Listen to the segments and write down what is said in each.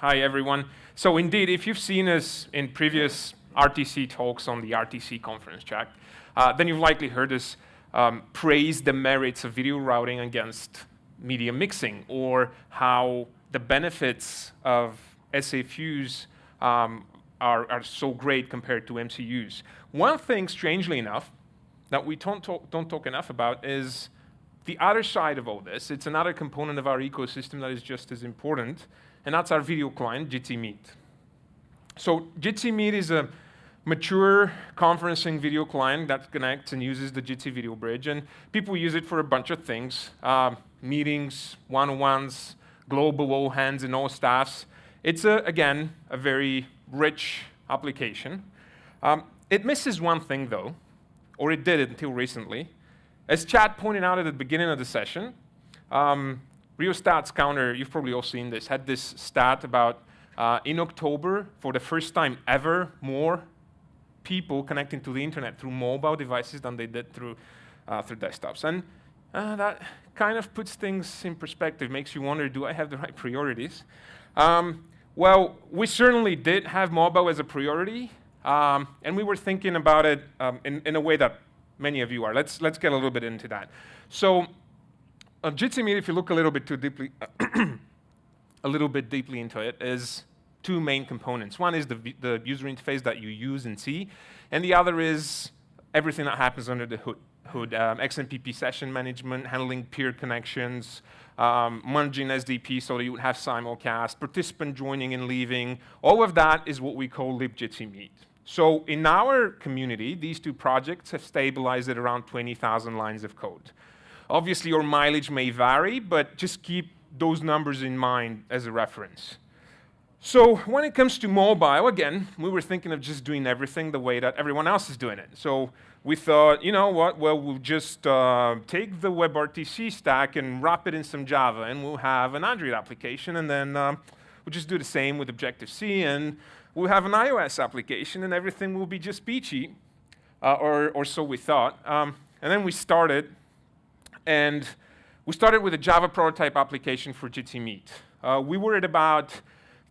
Hi, everyone. So indeed, if you've seen us in previous RTC talks on the RTC conference track, uh, then you've likely heard us um, praise the merits of video routing against media mixing, or how the benefits of SA Fuse um, are, are so great compared to MCUs. One thing, strangely enough, that we don't talk, don't talk enough about is the other side of all this. It's another component of our ecosystem that is just as important, and that's our video client, Jitsi Meet. So Jitsi Meet is a mature conferencing video client that connects and uses the Jitsi Video Bridge, and people use it for a bunch of things, uh, meetings, one-on-ones, global all hands and all staffs. It's, a, again, a very rich application. Um, it misses one thing, though, or it did until recently. As Chad pointed out at the beginning of the session, um, Rheostats Counter, you've probably all seen this, had this stat about uh, in October, for the first time ever, more people connecting to the internet through mobile devices than they did through, uh, through desktops. And uh, that kind of puts things in perspective, makes you wonder, do I have the right priorities? Um, well, we certainly did have mobile as a priority, um, and we were thinking about it um, in, in, a way that many of you are. Let's, let's get a little bit into that. So, uh, Jitsi Meet, if you look a little bit too deeply, a little bit deeply into it, is two main components. One is the, the user interface that you use and see, and the other is everything that happens under the hood. hood um, XMPP session management, handling peer connections, um, merging SDP so that you would have simulcast, participant joining and leaving. All of that is what we call libjitsi meet. So in our community, these two projects have stabilized at around 20,000 lines of code. Obviously, your mileage may vary, but just keep those numbers in mind as a reference. So when it comes to mobile, again, we were thinking of just doing everything the way that everyone else is doing it. So we thought, you know what, well, we'll just uh, take the WebRTC stack and wrap it in some Java, and we'll have an Android application, and then um, we'll just do the same with Objective-C, and we'll have an iOS application, and everything will be just peachy, uh, or, or so we thought. Um, and then we started, and we started with a Java prototype application for Jitsi Meet. Uh, we were at about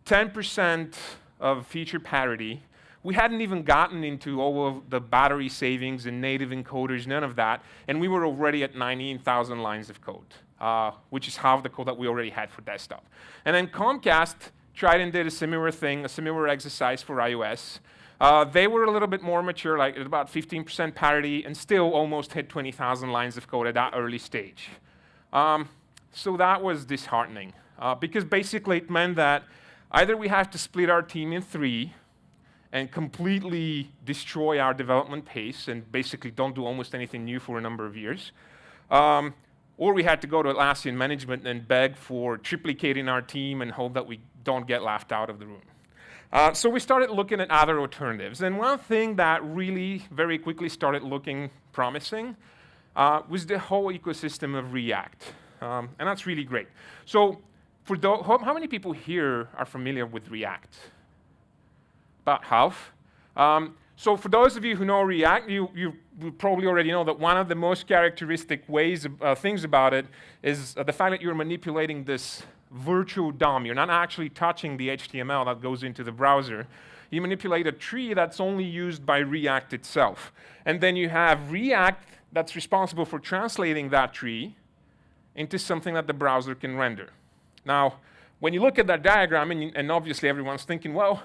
10% of feature parity. We hadn't even gotten into all of the battery savings and native encoders, none of that, and we were already at 19,000 lines of code, uh, which is half the code that we already had for desktop. And then Comcast tried and did a similar thing, a similar exercise for iOS. Uh, they were a little bit more mature, like at about 15% parity, and still almost hit 20,000 lines of code at that early stage. Um, so that was disheartening, uh, because basically it meant that Either we have to split our team in three and completely destroy our development pace and basically don't do almost anything new for a number of years. Um, or we had to go to Atlassian management and beg for triplicating our team and hope that we don't get laughed out of the room. Uh, so we started looking at other alternatives. And one thing that really very quickly started looking promising uh, was the whole ecosystem of React. Um, and that's really great. So for those, how many people here are familiar with React? About half. Um, so for those of you who know React, you, you, probably already know that one of the most characteristic ways, uh, things about it is uh, the fact that you're manipulating this virtual DOM. You're not actually touching the HTML that goes into the browser. You manipulate a tree that's only used by React itself. And then you have React that's responsible for translating that tree into something that the browser can render. Now, when you look at that diagram, and, and, obviously everyone's thinking, well,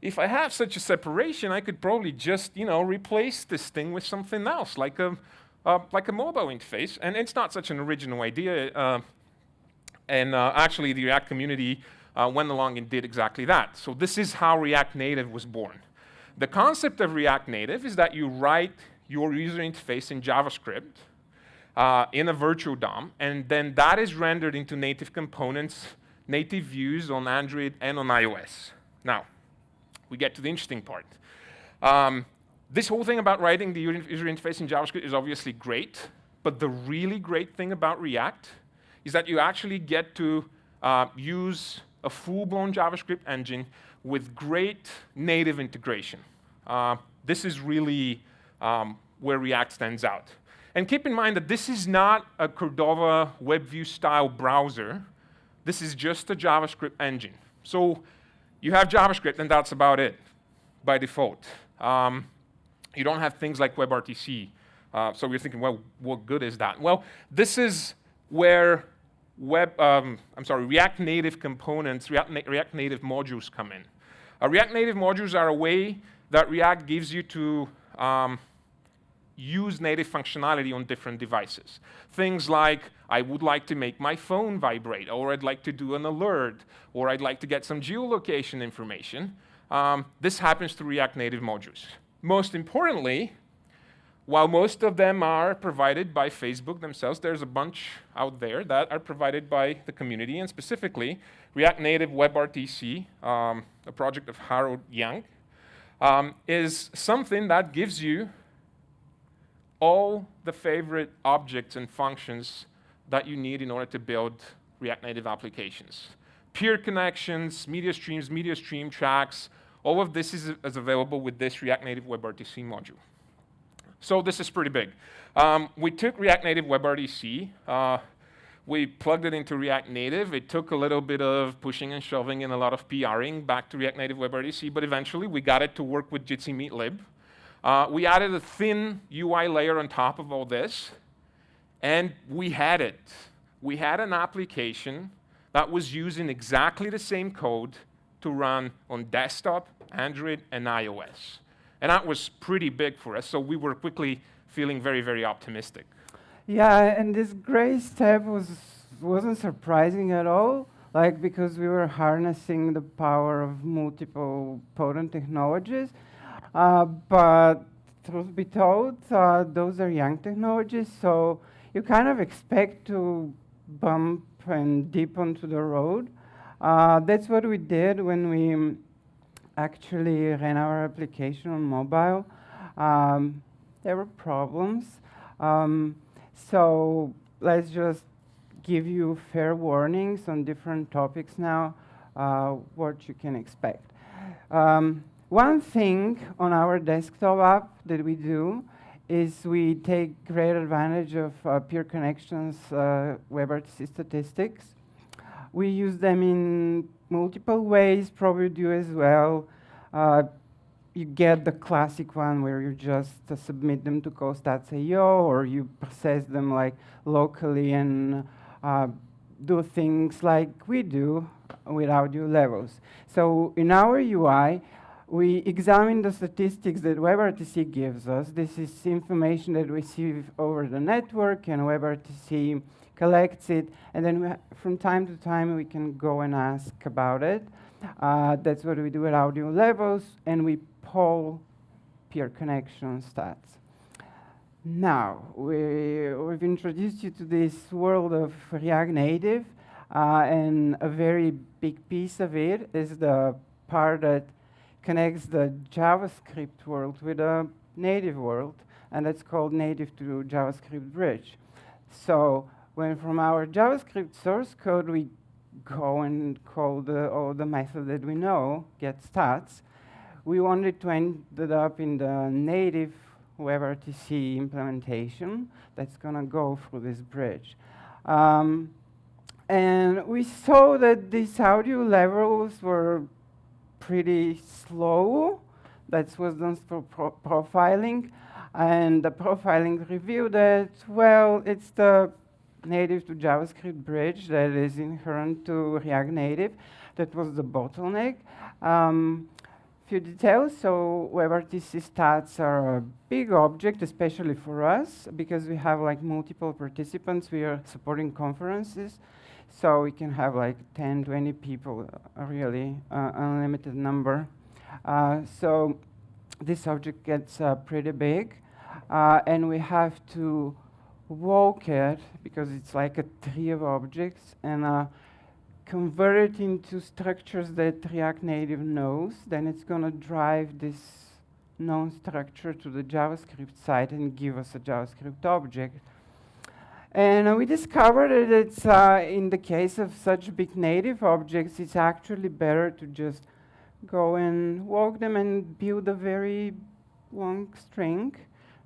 if I have such a separation, I could probably just, you know, replace this thing with something else, like a, uh, like a mobile interface. And it's not such an original idea. Uh, and uh, actually, the React community uh, went along and did exactly that. So this is how React Native was born. The concept of React Native is that you write your user interface in JavaScript, uh, in a virtual DOM, and then that is rendered into native components, native views on Android and on iOS. Now, we get to the interesting part. Um, this whole thing about writing the user interface in JavaScript is obviously great, but the really great thing about React is that you actually get to uh, use a full-blown JavaScript engine with great native integration. Uh, this is really um, where React stands out. And keep in mind that this is not a Cordova WebView style browser. This is just a JavaScript engine. So you have JavaScript, and that's about it by default. Um, you don't have things like WebRTC. Uh, so you're thinking, well, what good is that? Well, this is where web, um, I'm sorry, React Native components, React, Na React Native modules come in. Uh, React Native modules are a way that React gives you to um, use native functionality on different devices. Things like, I would like to make my phone vibrate, or I'd like to do an alert, or I'd like to get some geolocation information. Um, this happens through React Native modules. Most importantly, while most of them are provided by Facebook themselves, there's a bunch out there that are provided by the community, and specifically, React Native WebRTC, um, a project of Howard Yang, um, is something that gives you all the favorite objects and functions that you need in order to build React Native applications. Peer connections, media streams, media stream tracks, all of this is, is available with this React Native WebRTC module. So this is pretty big. Um, we took React Native WebRTC, uh, we plugged it into React Native. It took a little bit of pushing and shoving and a lot of PRing back to React Native WebRTC, but eventually we got it to work with Jitsi Meet lib. Uh, we added a thin UI layer on top of all this, and we had it. We had an application that was using exactly the same code to run on desktop, Android, and iOS. And that was pretty big for us, so we were quickly feeling very, very optimistic. Yeah, and this gray step was, wasn't surprising at all, like because we were harnessing the power of multiple potent technologies. Uh, but truth be told, uh, those are young technologies, so you kind of expect to bump and dip onto the road. Uh, that's what we did when we actually ran our application on mobile. Um, there were problems. Um, so let's just give you fair warnings on different topics now, uh, what you can expect. Um, one thing on our desktop app that we do is we take great advantage of uh, peer connections uh, WebRTC statistics. We use them in multiple ways, probably do as well. Uh, you get the classic one where you just uh, submit them to callstats.io or you process them like locally and uh, do things like we do with audio levels. So in our UI, we examine the statistics that WebRTC gives us. This is information that we receive over the network, and WebRTC collects it, and then from time to time we can go and ask about it. Uh, that's what we do at audio levels, and we poll peer connection stats. Now, we, we've introduced you to this world of React Native, uh, and a very big piece of it is the part that connects the JavaScript world with the native world, and that's called native to JavaScript bridge. So when from our JavaScript source code we go and call the, all the method that we know, get stats, we wanted to end up in the native WebRTC implementation that's going to go through this bridge. Um, and we saw that these audio levels were pretty slow. That was done for pro profiling. And the profiling revealed that, well, it's the native to JavaScript bridge that is inherent to React Native. That was the bottleneck. Um, few details. So WebRTC stats are a big object, especially for us, because we have like multiple participants. We are supporting conferences. So we can have like 10, 20 people, really uh, unlimited number. Uh, so this object gets uh, pretty big, uh, and we have to walk it because it's like a tree of objects and uh, convert it into structures that React Native knows. Then it's going to drive this known structure to the JavaScript side and give us a JavaScript object. And uh, we discovered that it's, uh, in the case of such big native objects, it's actually better to just go and walk them and build a very long string,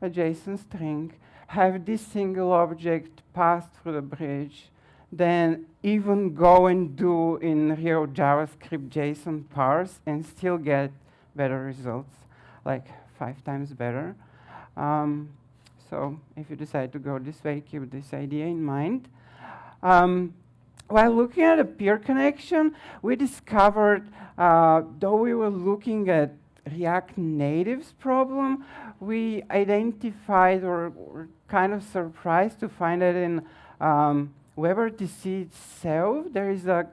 a JSON string, have this single object pass through the bridge, than even go and do in real JavaScript JSON parse and still get better results, like five times better. Um, so if you decide to go this way, keep this idea in mind. Um, while looking at a peer connection, we discovered, uh, though we were looking at React Native's problem, we identified or kind of surprised to find that in um, WebRTC itself, there is a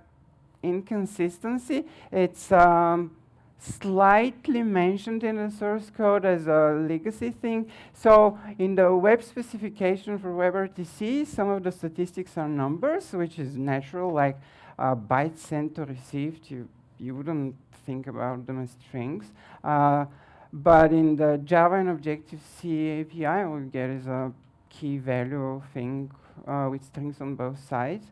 inconsistency. It's um, slightly mentioned in the source code as a legacy thing. So in the web specification for WebRTC, some of the statistics are numbers, which is natural, like uh, bytes sent or received. You, you wouldn't think about them as strings. Uh, but in the Java and Objective-C API, what we get is a key value thing uh, with strings on both sides.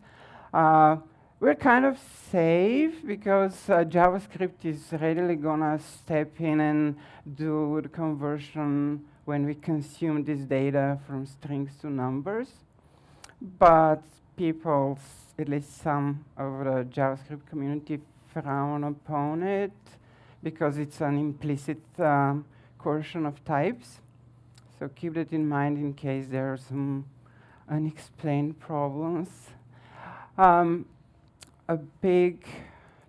Uh, we're kind of safe because uh, JavaScript is readily gonna step in and do the conversion when we consume this data from strings to numbers. But people, at least some of the JavaScript community, frown upon it because it's an implicit um, coercion of types. So keep that in mind in case there are some unexplained problems. Um, a big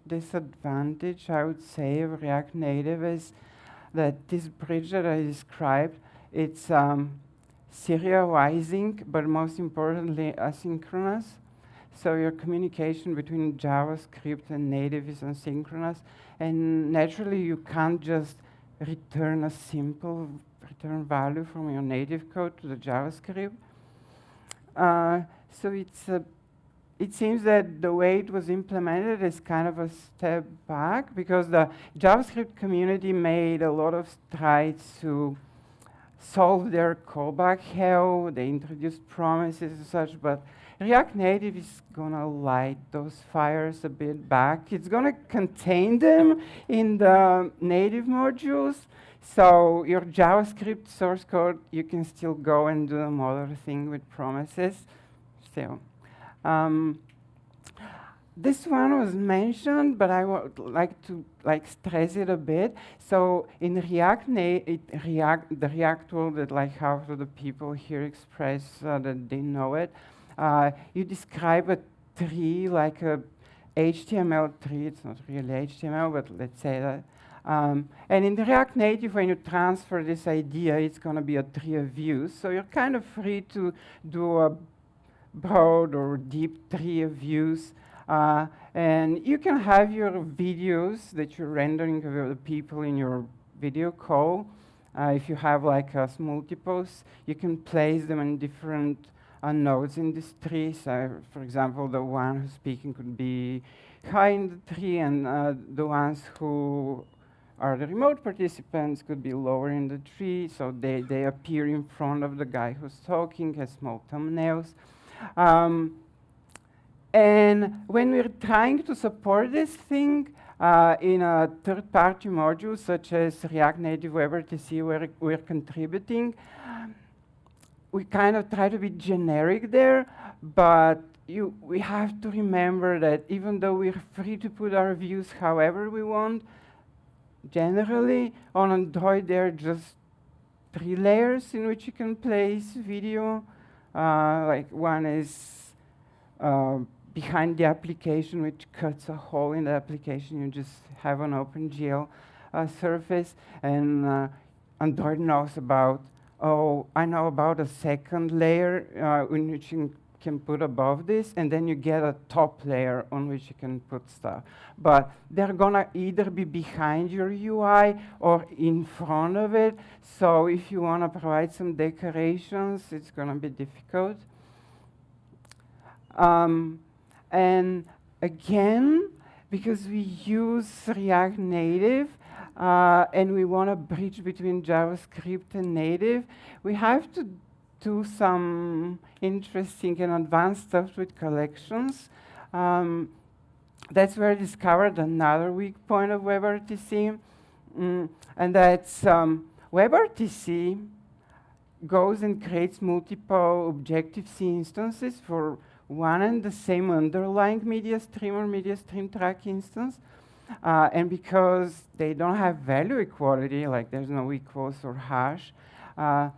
disadvantage, I would say, of React Native is that this bridge that I described, it's um, serializing, but most importantly, asynchronous. So your communication between JavaScript and native is asynchronous. And naturally, you can't just return a simple return value from your native code to the JavaScript. Uh, so it's a it seems that the way it was implemented is kind of a step back because the JavaScript community made a lot of strides to solve their callback hell. They introduced promises and such, but React Native is going to light those fires a bit back. It's going to contain them in the native modules. So your JavaScript source code, you can still go and do the model thing with promises still. Um, this one was mentioned, but I would like to like stress it a bit. So in React, React the React tool that like half of the people here express uh, that they know it, uh, you describe a tree like a HTML tree. It's not really HTML, but let's say that. Um, and in React Native, when you transfer this idea, it's going to be a tree of views. So you're kind of free to do a broad or deep tree of views. Uh, and you can have your videos that you're rendering of the people in your video call. Uh, if you have like uh, multiples, you can place them in different uh, nodes in this tree. So, for example, the one who's speaking could be high in the tree, and uh, the ones who are the remote participants could be lower in the tree, so they, they appear in front of the guy who's talking as small thumbnails. Um, and when we're trying to support this thing uh, in a third-party module such as React Native WebRTC where we're contributing, we kind of try to be generic there, but you, we have to remember that even though we're free to put our views however we want, generally on Android there are just three layers in which you can place video, uh, like one is uh, behind the application, which cuts a hole in the application. You just have an OpenGL uh, surface, and uh, Android knows about. Oh, I know about a second layer uh, in which you can put above this, and then you get a top layer on which you can put stuff. But they're gonna either be behind your UI or in front of it. So if you wanna provide some decorations, it's gonna be difficult. Um, and again, because we use React Native, uh, and we want to bridge between JavaScript and native, we have to do some interesting and advanced stuff with collections. Um, that's where I discovered another weak point of WebRTC, mm, and that's um, WebRTC goes and creates multiple Objective-C instances for one and the same underlying media stream or media stream track instance. Uh, and because they don't have value equality, like there's no equals or hash, uh,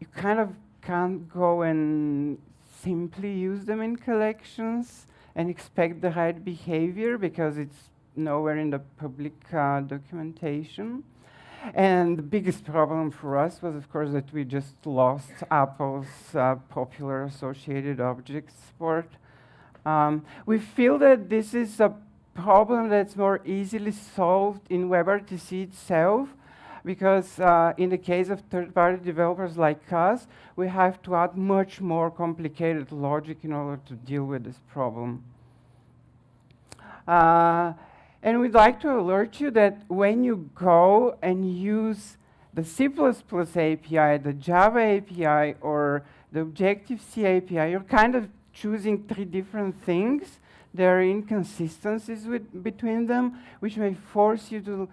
you kind of can't go and simply use them in collections and expect the right behavior because it's nowhere in the public uh, documentation. And the biggest problem for us was, of course, that we just lost Apple's uh, popular associated object support. Um, we feel that this is a problem that's more easily solved in WebRTC itself, because uh, in the case of third-party developers like us, we have to add much more complicated logic in order to deal with this problem. Uh, and we'd like to alert you that when you go and use the C++ API, the Java API, or the Objective-C API, you're kind of choosing three different things. There are inconsistencies with, between them, which may force you to,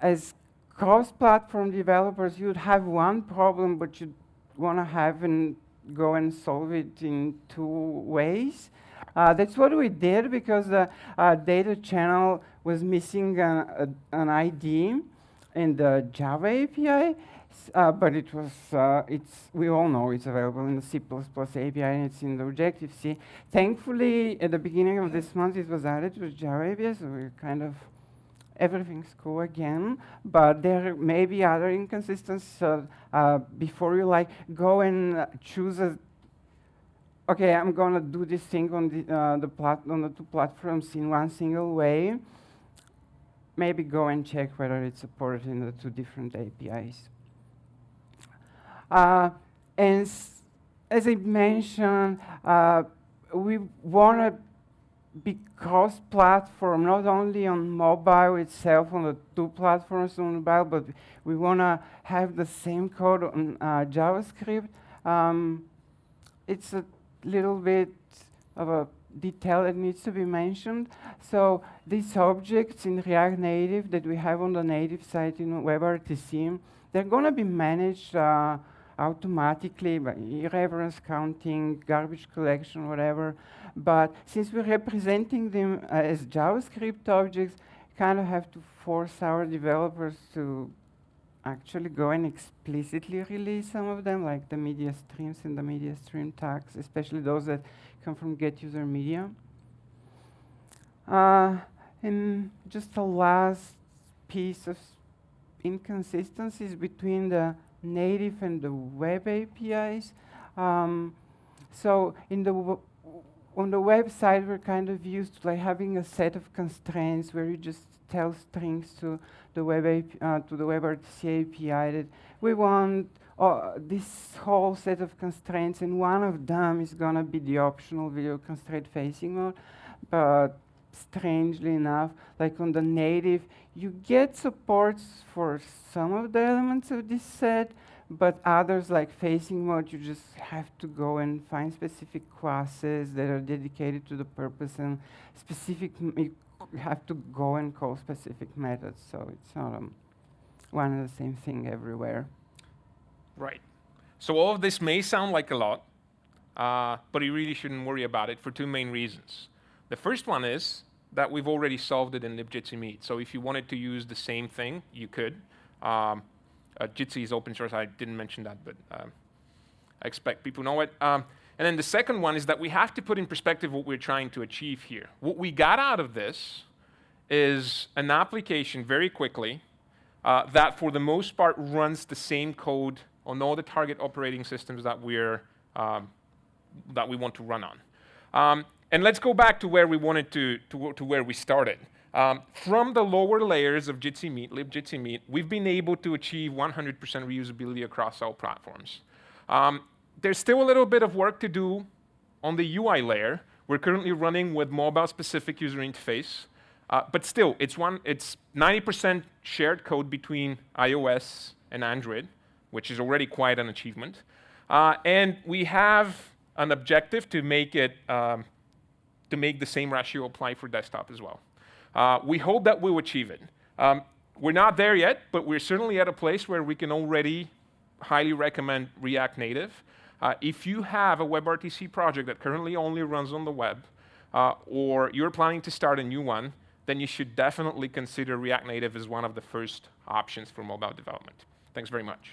as cross-platform developers, you'd have one problem, but you'd want to have and go and solve it in two ways. Uh, that's what we did because the uh, data channel was missing a, an ID in the Java API, uh, but it was, uh, it's, we all know it's available in the C++ API and it's in the Objective-C. Thankfully, at the beginning of this month, it was added to Java API, so we're kind of, everything's cool again, but there may be other inconsistencies. So, uh, before you like go and choose a okay, I'm gonna do this thing on the, uh, the plat on the two platforms in one single way, maybe go and check whether it's supported in the two different APIs. Uh, and as I mentioned, uh, we want to be cross-platform, not only on mobile itself, on the two platforms on mobile, but we want to have the same code on uh, JavaScript. Um, it's a little bit of a detail that needs to be mentioned. So these objects in React Native that we have on the native side in WebRTC, they're going to be managed uh, automatically by irreverence counting, garbage collection, whatever. But since we're representing them uh, as JavaScript objects, kind of have to force our developers to actually go and explicitly release some of them, like the media streams and the media stream tracks, especially those that come from get user media. Uh, and just a last piece of inconsistencies between the native and the web APIs. Um, so in the on the website, we're kind of used to like having a set of constraints where you just tell strings to the web AP, uh, to the WebRTC API that we want uh, this whole set of constraints, and one of them is going to be the optional video constraint facing mode. But strangely enough, like on the native, you get supports for some of the elements of this set, but others like facing mode, you just have to go and find specific classes that are dedicated to the purpose and specific, you have to go and call specific methods. So it's not um, one and the same thing everywhere. Right. So all of this may sound like a lot, uh, but you really shouldn't worry about it for two main reasons. The first one is that we've already solved it in libjitsi meet. So if you wanted to use the same thing, you could. Um, uh, Jitsi is open source. I didn't mention that, but um, I expect people know it. Um, and then the second one is that we have to put in perspective what we're trying to achieve here. What we got out of this is an application very quickly uh, that, for the most part, runs the same code on all the target operating systems that we're um, that we want to run on. Um, and let's go back to where we wanted to, to, to where we started. Um, from the lower layers of Jitsi Meet, libjitsi Meet, we've been able to achieve 100% reusability across all platforms. Um, there's still a little bit of work to do on the UI layer. We're currently running with mobile-specific user interface, uh, but still, it's 90% shared code between iOS and Android, which is already quite an achievement. Uh, and we have an objective to make it um, to make the same ratio apply for desktop as well. Uh, we hope that we'll achieve it. Um, we're not there yet, but we're certainly at a place where we can already highly recommend React Native. Uh, if you have a WebRTC project that currently only runs on the web, uh, or you're planning to start a new one, then you should definitely consider React Native as one of the first options for mobile development. Thanks very much.